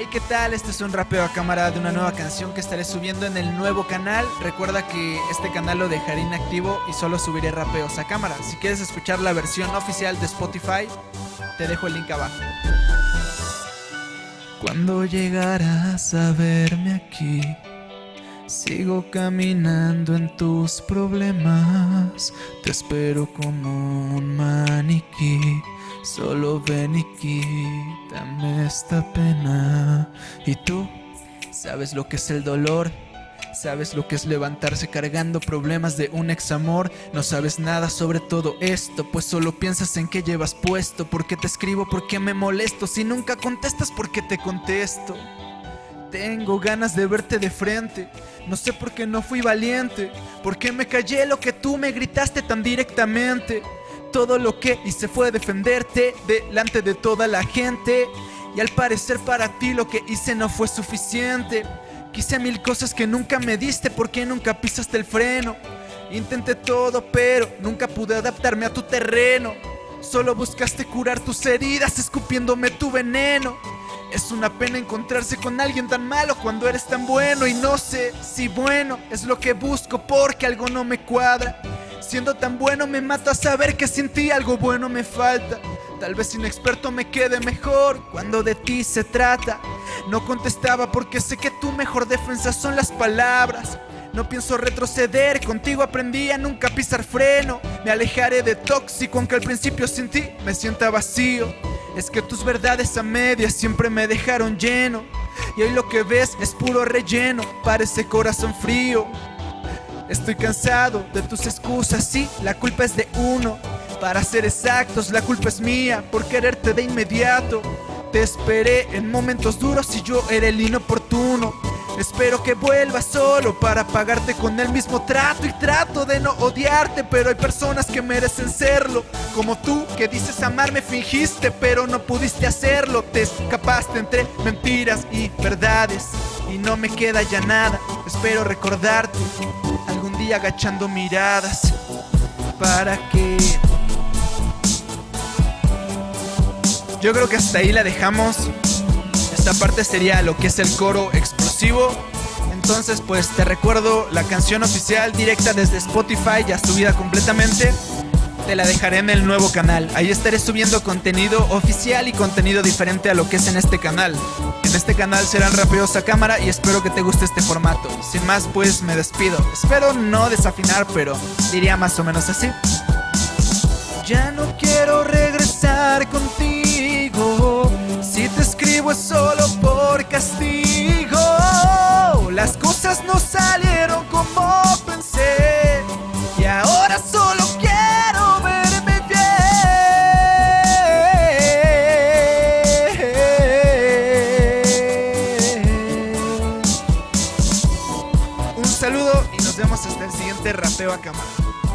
Hey, ¿qué tal? Este es un rapeo a cámara de una nueva canción que estaré subiendo en el nuevo canal. Recuerda que este canal lo dejaré inactivo y solo subiré rapeos a cámara. Si quieres escuchar la versión oficial de Spotify, te dejo el link abajo. Cuando llegarás a verme aquí, sigo caminando en tus problemas. Te espero como un maniquí. Solo ven y quítame esta pena. ¿Y tú? ¿Sabes lo que es el dolor? ¿Sabes lo que es levantarse cargando problemas de un ex amor? No sabes nada sobre todo esto, pues solo piensas en qué llevas puesto. ¿Por qué te escribo? ¿Por qué me molesto? Si nunca contestas, ¿por qué te contesto? Tengo ganas de verte de frente. No sé por qué no fui valiente. ¿Por qué me callé lo que tú me gritaste tan directamente? Todo lo que hice fue defenderte delante de toda la gente. Y al parecer para ti lo que hice no fue suficiente. Quise mil cosas que nunca me diste porque nunca pisaste el freno. Intenté todo pero nunca pude adaptarme a tu terreno. Solo buscaste curar tus heridas escupiéndome tu veneno. Es una pena encontrarse con alguien tan malo cuando eres tan bueno y no sé si bueno es lo que busco porque algo no me cuadra. Siendo tan bueno me mata saber que sin ti algo bueno me falta. Tal vez inexperto me quede mejor cuando de ti se trata. No contestaba porque sé que tu mejor defensa son las palabras. No pienso retroceder, contigo aprendí a nunca pisar freno. Me alejaré de tóxico, aunque al principio sin ti me sienta vacío. Es que tus verdades a medias siempre me dejaron lleno. Y hoy lo que ves es puro relleno, parece corazón frío. Estoy cansado de tus excusas, sí, la culpa es de uno. Para ser exactos, la culpa es mía por quererte de inmediato. Te esperé en momentos duros y yo era el inoportuno. Espero que vuelvas solo para pagarte con el mismo trato y trato de no odiarte, pero hay personas que merecen serlo. Como tú que dices amarme fingiste, pero no pudiste hacerlo. Te escapaste entre mentiras y verdades y no me queda ya nada. Espero recordarte algún día agachando miradas para que yo creo que hasta ahí la dejamos. Esta parte sería lo que es el coro explosivo. Entonces, pues te recuerdo la canción oficial directa desde Spotify, ya subida completamente. Te la dejaré en el nuevo canal. Ahí estaré subiendo contenido oficial y contenido diferente a lo que es en este canal. En este canal serán rapeos a cámara y espero que te guste este formato. Sin más, pues me despido. Espero no desafinar, pero diría más o menos así. Ya no quiero el siguiente rapeo a cámara.